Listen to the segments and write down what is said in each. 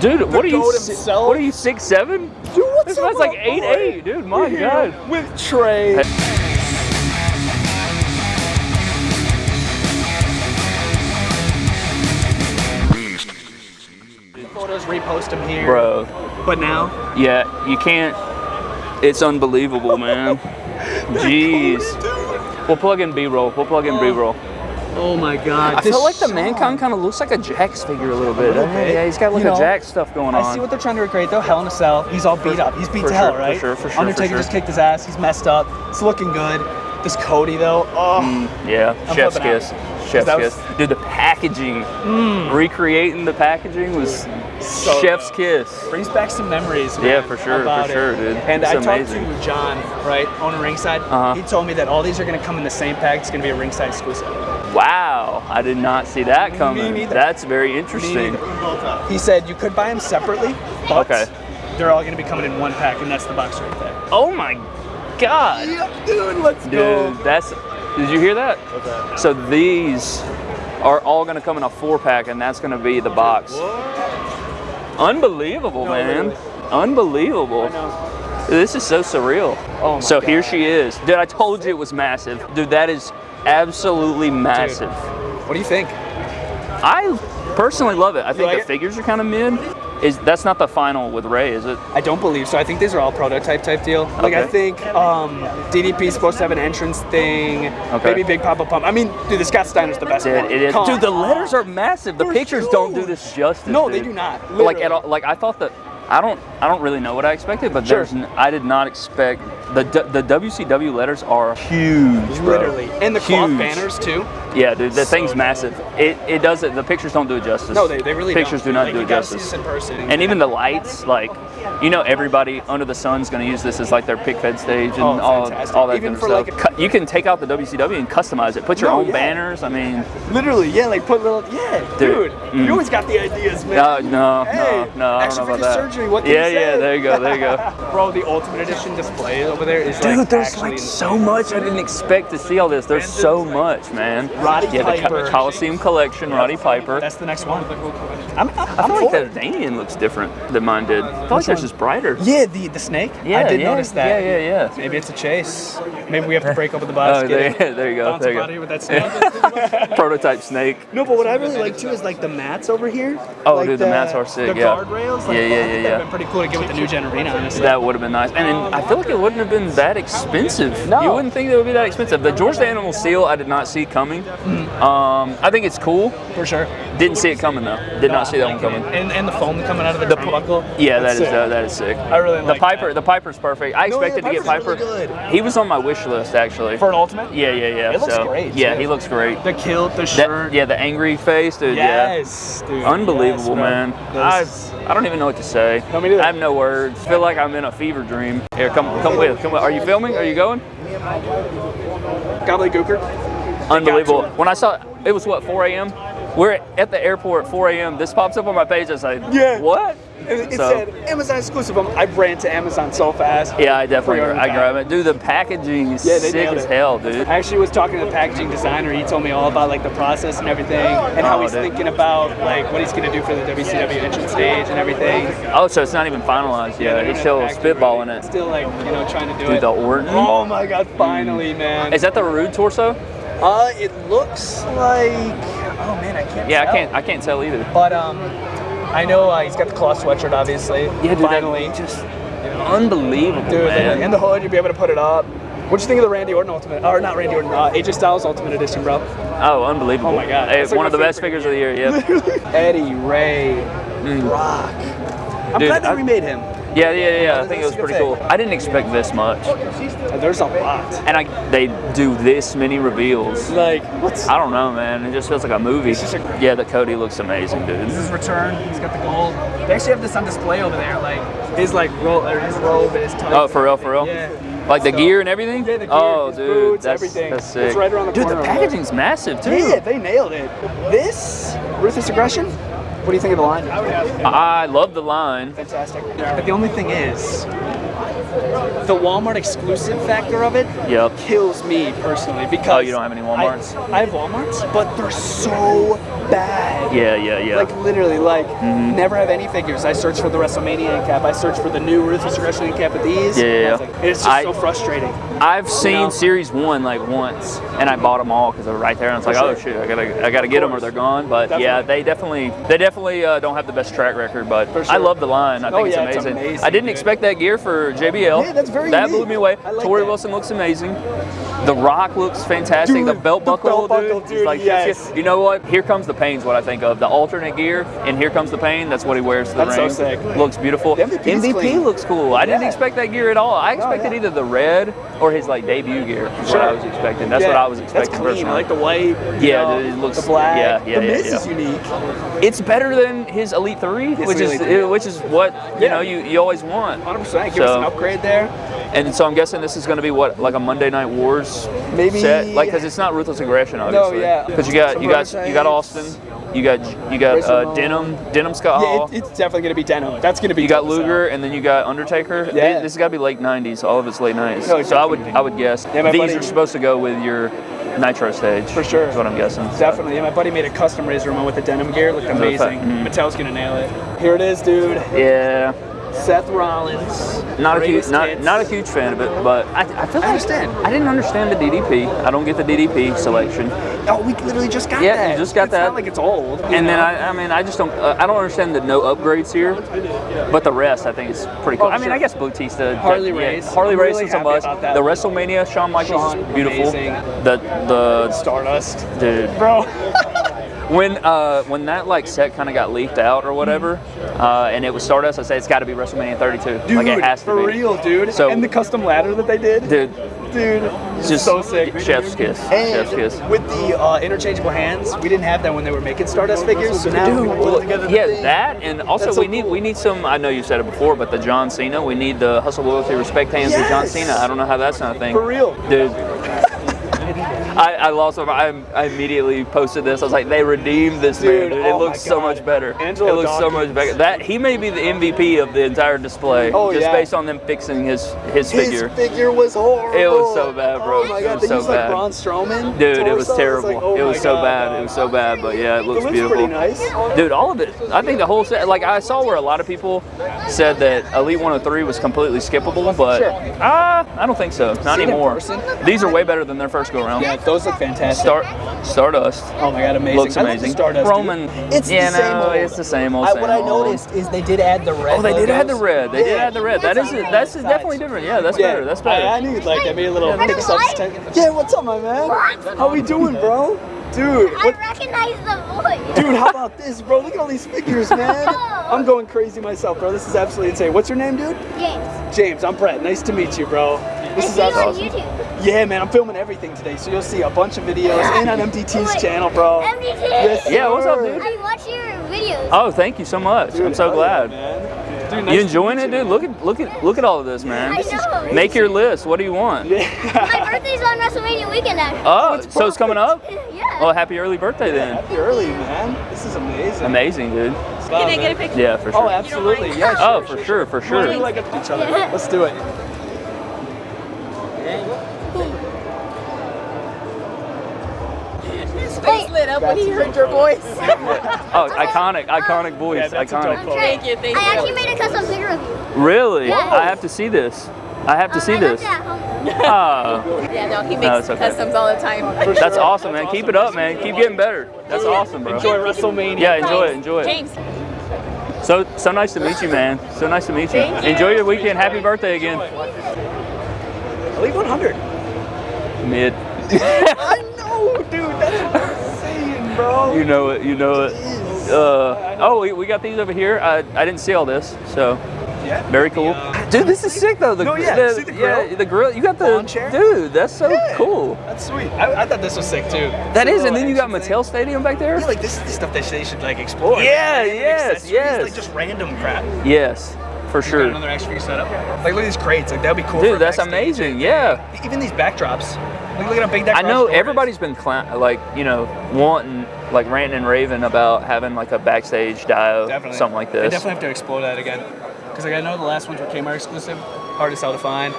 Dude, what are you? himself. What are you? Six seven? Dude, what's This up, man's like eight boy? eight, dude. My Here God. With Trey. Photos, repost them here. Bro, But now, yeah, you can't. It's unbelievable, man. Jeez. We'll plug in B-roll. We'll plug in oh. B-roll. Oh my God. I this feel like the mankind kind of looks like a Jakks figure a little bit. little bit. Yeah, he's got like You a know, Jakks stuff going on. I see what they're trying to recreate though. Hell in a Cell. He's all beat up. He's beat for to hell, sure, for sure, for sure, for Undertaker sure. just kicked his ass. He's messed up. It's looking good. This Cody though. Oh. Yeah, I'm chef's flipping out. kiss. Chef's That was- kiss. Dude, the packaging, recreating the packaging was So chef's good. kiss. Brings back some memories. Man, Yeah, for sure, for about it. sure, dude. And It's I amazing. talked to John, right, owner Ringside. Uh-huh. He told me that all these are going to come in the same pack. It's going to be a Ringside exclusive. Wow, I did not see that coming. That's very interesting. He said you could buy them separately, but Okay. they're all going to be coming in one pack, and that's the box right there. Oh my god. Yep, dude, let's Dude, that's. Did you hear that? So these are all going to come in a four pack, and that's going to be the box. What? Unbelievable, No, man. literally. Unbelievable. I know. This is so surreal. Oh my so here she is. Dude, I told you it was massive. Dude, that is absolutely massive. What do you think? I personally love it. I think like the it? figures are kind of mid. Is that's not the final with Ray, is it? I don't believe so. I think these are all prototype type deal. Like I think um, DDP is supposed to have an entrance thing. Okay. Maybe Big Papa Pump. I mean, dude, the Scott Steiner's the best Dude, it is. Come Dude, the letters are massive. The pictures don't do this justice. No, they do not. Like at all, like I thought that. I don't. I don't really know what I expected, but Sure. there's. I did not expect the the WCW letters are huge, bro. Literally. And the cloth banners too. Yeah, dude, the So thing's dope. massive. It it does it. The pictures don't do it justice. No, they, they really pictures don't. do not like, do it justice. in person. And even the lights, like, you know, everybody under the sun's going to use this as like their pic fed stage and Oh, all, fantastic. all that Even kind for, of like, stuff. Cu- you can take out the WCW and customize it. Put your No, own yeah. banners. I mean, literally, yeah, like put little, yeah, Dude, dude. mm. You always got the ideas, man. no, no, Hey, no, no. I don't know about that. surgery, what yeah, yeah. There you go. There you go. Bro, the Ultimate Edition display over there is Dude, like there's like so much. I didn't expect to see all this. There's so much, man. Roddy yeah, the Piper. Co- Coliseum Collection, Roddy Piper. That's the next one. I'm, I'm, I I'm like that it. Damien looks different than mine did. I feel like theirs one? is brighter. Yeah, the the snake. Yeah, I did yeah, notice that. Yeah, yeah, yeah. Maybe it's a chase. Maybe we have to break open the box. Oh, there, there you go. Bounce There you up out of go. with that snake. Prototype snake. no, but what I really like too is like the mats over here. Oh, like dude, the mats are sick, The yeah. guardrails. Like, Yeah, yeah, yeah, yeah. Been pretty cool to get with the new gen arena, honestly. That would have been nice. And then I feel like it wouldn't have been that expensive. No. You wouldn't think it would be that expensive. The George the Animal Steele, I did not see coming. Um, I think it's cool. for sure. Didn't see it coming though. Did not see that one coming. And, and the foam coming out of the, the buckle. Yeah, that That's is sick. uh, that is sick. I really the like Piper. that. The Piper's perfect. I No, yeah, expected to get Piper. really good. He was on my wish list actually. For an ultimate. yeah, yeah, yeah. It looks so, great, Yeah, too. he looks great. The kilt, the That- shirt. yeah, the angry face, dude. Yeah. Yes, dude. Unbelievable, yes, man. I, I don't even know what to say. No, me neither. I have no words. feel like I'm in a fever dream. Here, come come with. Come with. Are you filming? Are you going? Gobbledygooker. Unbelievable. When I saw it was what 4 a.m. We're at the airport at 4 a.m. This pops up on my page. I say, Yeah. what? It, it So- said Amazon exclusive. I ran to Amazon so fast. Yeah, I definitely I grab it. Dude, the packaging is Yeah, sick as hell, dude. I actually was talking to the packaging designer. He told me all about like the process and everything, and how Oh, he's dude. thinking about like what he's gonna do for the WCW entrance stage and everything. Oh, so it's not even finalized yet. they're He's still spitballing it. Still like you know trying to do Dude, it. the Orton. Oh my God! Finally, mm. man. Is that the Rude torso? Uh, it looks like. Oh man, I can't. Yeah, I can't. I can't tell either. But um, I know uh, he's got the cloth sweatshirt, obviously. Yeah, dude, Finally, just unbelievable, dude, man. and the hood, you'll be able to put it up. What'd you think of the Randy Orton Ultimate? Or not Randy Orton, uh, AJ Styles Ultimate Edition, bro. oh, unbelievable! Oh my God, Hey, like one of the best figures of the year. Yeah. Eddie Ray, Brock. I'm Dude, glad they I- remade him. Yeah, yeah, yeah. I think it was That's a good pretty cool. I didn't expect this much, There's a lot. and I they do this many reveals. Like, what's I don't know, man. It just feels like a movie. a- Yeah, the Cody looks amazing, dude. this is return? He's got the gold. They actually have this on display over there, like his like robe, his robe, and his. Oh, for real, for real? Yeah. Like the So- gear and everything. Yeah, the gear, oh, dude, boots, that's, everything. that's It's sick. right around the dude, corner the packaging's massive too. Yeah, they nailed it. This ruthless aggression What do you think of the line? I love the line. Fantastic. But the only thing is, the Walmart exclusive factor of it Yep. kills me personally because Oh, you don't have any Walmarts? I, I have Walmarts, but they're so bad. Yeah, yeah, yeah. Like literally, like Mm-hmm. never have any figures. I search for the WrestleMania end cap. I search for the new Ruthless Aggression end cap with these. Yeah, yeah, nothing. It's just I- so frustrating. I've seen know? Series One like once, and I bought them all because they're right there. And it's like, oh sure. shit, I gotta, I gotta get them or they're gone. But yeah, they definitely, they definitely uh, don't have the best track record. But For I love the line. I think Oh, it's, yeah, it's amazing. amazing, I didn't dude. expect that gear for JBL. Yeah, that's very That blew me away. Like Torrie that. Wilson looks amazing. The Rock looks fantastic. Dude, the belt the buckle, belt buckle, dude. dude, Like, yes. You know what? Here comes the pain's what I think of. The alternate gear, and here comes the pain. That's what he wears to the That's so sick. Looks beautiful. The MVP clean. looks cool. I didn't expect that gear at all. I expected yeah. either the red or his like debut gear. Is what I was expecting. That's what I was expecting That's clean. I like the white. Yeah, know, dude, it looks- the black. yeah, yeah, the yeah, Miz yeah. is unique. it's better than his Elite Three, which is uh, which is what you Yeah. know you, you always want. 100. percent Give us an upgrade there. And so I'm guessing this is going to be what like a Monday Night Wars Maybe- set, like because it's not Ruthless Aggression, obviously. No, yeah. Because you got you got you got Austin, you got you got uh, Denim, Denim Scott Yeah, Hall. it, it's definitely gonna be Denim. That's gonna be. you got tough as hell. Luger, and then you got Undertaker. Yeah. This has got to be late '90s. All of it's late '90s. No, so I would. I would guess Yeah, these buddy- are supposed to go with your Nitro stage. For sure. is what I'm guessing. Definitely. Yeah, my buddy made a custom Razor Ramon with the denim gear. It looked amazing. Mhm. Mattel's gonna nail it. Here it is, dude. Yeah, Seth Rollins. not a huge not, not a huge fan of it, but I, I feel like understand. I didn't understand the DDP. I don't get the DDP selection. Oh, we literally just got Yeah, that. you just got it's that. Not like it's old. And then? I, I mean, I just don't, uh, I don't understand the no upgrades here, but the rest I think is pretty cool. Oh, I mean, sure. I guess Bautista, Harley yeah, Race. Harley I'm Race really was a must. The WrestleMania, Shawn Michaels Shawn, is beautiful. amazing. The the Stardust. dude, Bro. when uh when that like set kind of got leaked out or whatever, uh, and it was Stardust, I said it's got to be WrestleMania 32. Dude, like it has to for be. real, dude. So- and the custom ladder that they did. Dude, Dude, it's just so sick. Chef's kiss. And Chef's kiss. with the uh, interchangeable hands, we didn't have that when they were making Stardust figures. So now Dude, we put together the yeah, thing. that and also That's so we need cool. we need some. I know you said it before, but the John Cena. We need the hustle, loyalty, respect hands with John Cena. I don't know how that's not a thing. For real. dude. I, I lost. I, I immediately posted this. I was like, they redeemed this Dude, man. Dude. oh It my looks so much better. Angelo it looks so much better. That he may be the MVP of the entire display. Oh, just yeah. based on them fixing his his figure. His figure. was horrible. It was so bad, bro. Oh my god, It was so used like bad. Braun Strowman. Dude, it was terrible. like, oh it was my so God, bad. It was so bad, but yeah, it looks It looks beautiful. nice. Dude, all of it. I think the whole set. Like I saw where a lot of people said that Elite 103 was completely skippable, but Sure. ah, I don't think so. Not anymore. These are way better than their first go around. Yeah, those look fantastic. Start, Stardust Oh my god, amazing. looks I love the amazing. Stardust, dude. Roman, It's yeah, the same no, old. it's the same old. I, same what I old. noticed is they did add the red. Oh, they did add the red. They did add the red. That is that's definitely different. Yeah, that's better. That's better. I, I knew you'd like that. Made a little Yeah, mix up. Yeah, what's up, my man? What? How we doing, bro? Dude, I what, recognize the voice. dude, how about this, bro? Look at all these figures, man. I'm going crazy myself, bro. This is absolutely insane. What's your name, dude? James. James. I'm Brett. Nice to meet you, bro. I This is see you on awesome. YouTube. Yeah, man. I'm filming everything today, so you'll see a bunch of videos and on MDT's channel, bro. MDT. Yes, Yeah, what's up, dude? I watch your videos. Oh, thank you so much. I'm so glad. Yeah, man. Dude, nice You to enjoying meet it, dude? Look at look at look at all of this, man. I know. Make your list. What do you want? Yeah. My birthday's on WrestleMania weekend, actually. Oh, oh it's so it's coming up? yeah. Well, happy early birthday then. Happy early, man. This is amazing. Amazing, dude. Can Can I get a picture? Yeah, for oh, sure. Oh, absolutely. Yeah, oh, sure. Oh, for sure, for We're sure. like each other. Let's do it. His face lit up when he heard your voice. Oh, iconic, iconic voice, Yeah, that's a dope iconic. photo. Thank you, thank I actually made a custom figure of you. Really? Yes. I have to see this. I have to Um, see I this. it at home. Ah, Yeah, no, he makes it's okay. customs all the time. that's awesome, man. Keep it up, man. Keep getting better. That's awesome, bro. Enjoy WrestleMania. Yeah, enjoy it, enjoy it. James, So so nice to meet you, man. So nice to meet you. Thank you. Enjoy your weekend. Happy birthday again. Elite 100. Mid. I know, dude. Bro. You know it. You know it. Uh, oh, we, we got these over here. I, I didn't see all this, so Yeah. very cool. Dude, this is sick though. The, No, yeah, the, see the grill? Yeah, the grill. You got the chair? dude. That's so Yeah. cool. That's sweet. I, I thought this was sick too. That The is, and then you got action thing. Mattel Stadium back there. Yeah, like this is the stuff that they should like explore. Yeah, Random yes, yes. Like just random crap. Yes, for sure. another action figure setup. Like look at these crates. Like that'd be cool. Dude, for that's amazing. Yeah. Even these backdrops. Look, look at how big that. I know is. everybody's been clown, like you know wanting like ranting and raving about having like a backstage dio Definitely. something like They this. definitely have to explore that again. Because like I know the last ones were Kmart exclusive, hard to sell to find.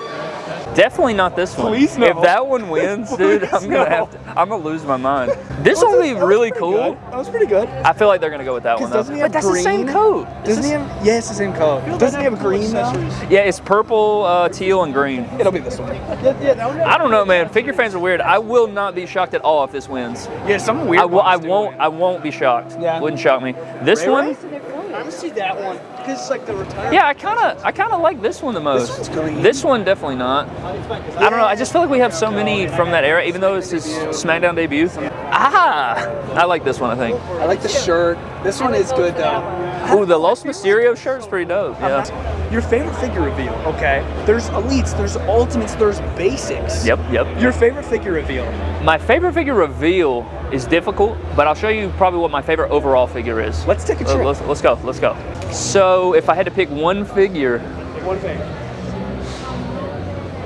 Definitely not this one. Please no. If that one wins, dude, I'm gonna no. have to, I'm gonna lose my mind. This one will be really cool. That was pretty good. I feel like they're gonna go with that one. Though. doesn't he But have that's the same coat. Doesn't he have? Yeah, it's the same color. Doesn't he have green though? Yeah, it's purple, uh, teal, and green. It'll be this one. Yeah, yeah, that one- I don't know, man. Figure fans are weird. I will not be shocked at all if this wins. Yeah, some weird. I, will, I ones do won't. win. I won't be shocked. Yeah. Wouldn't shock me. This Ray one, Ray? I would see that one because it's like the retirement. yeah, I kind of, I kind of like this one the most. one's green. This one definitely not. I don't know. I just feel like we have so many from that era, even though it's his SmackDown debut. Ah, I like this one. I think. I like the shirt. This one is good though. Ooh, the Los Mysterio shirt's pretty dope. Yeah. Your favorite figure reveal. Okay. There's elites. There's ultimates. There's basics. Yep. Yep. Your favorite figure reveal. My favorite figure reveal is difficult, but I'll show you probably what my favorite overall figure is. Let's take a Uh, trip. let's, let's go. Let's go. So, if I had to pick one figure, One figure.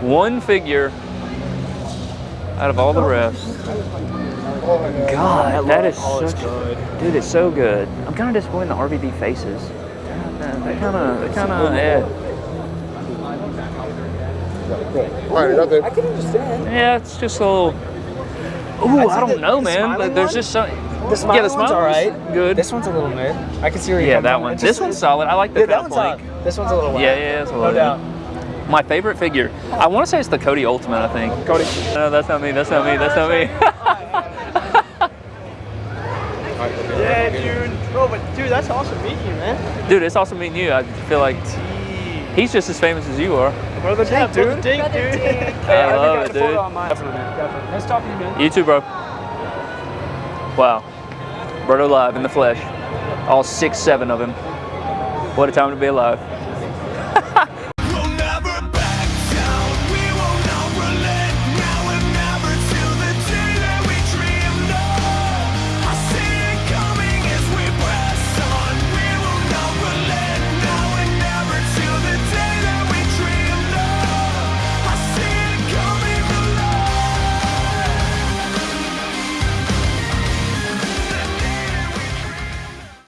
one figure out of all the rest, God, that is Oh, it's such, good. dude, it's so good. I'm kind of disappointed in the RVD faces. They kind of, they kind of, yeah, Fine, nothing. I can understand. yeah. It's just a little. Ooh, I'd I don't the- know, the man. smiling There's one? just some. The smile yeah, the one's all right. good. This one's a little mid. I can see where you're yeah, that one. This just- one's solid. I like the Yeah, that fat one's plank. solid. This one's a little. Yeah, yeah, it's a No doubt. My favorite figure. I want to say it's the Cody Ultimate. I think. Cody. No, that's not me. That's not me. That's not me. Yeah, dude. Bro, but dude, that's awesome meeting you, man. Dude, it's awesome meeting you. I feel like he's just as famous as you are. Brother Dink, dude. Dink, Brother dude. Dink. I love it, dude. Definitely, man. Definitely. Nice talking to you, man. You too, bro. Wow. Berto live in the flesh. All six, seven of him. What a time to be alive.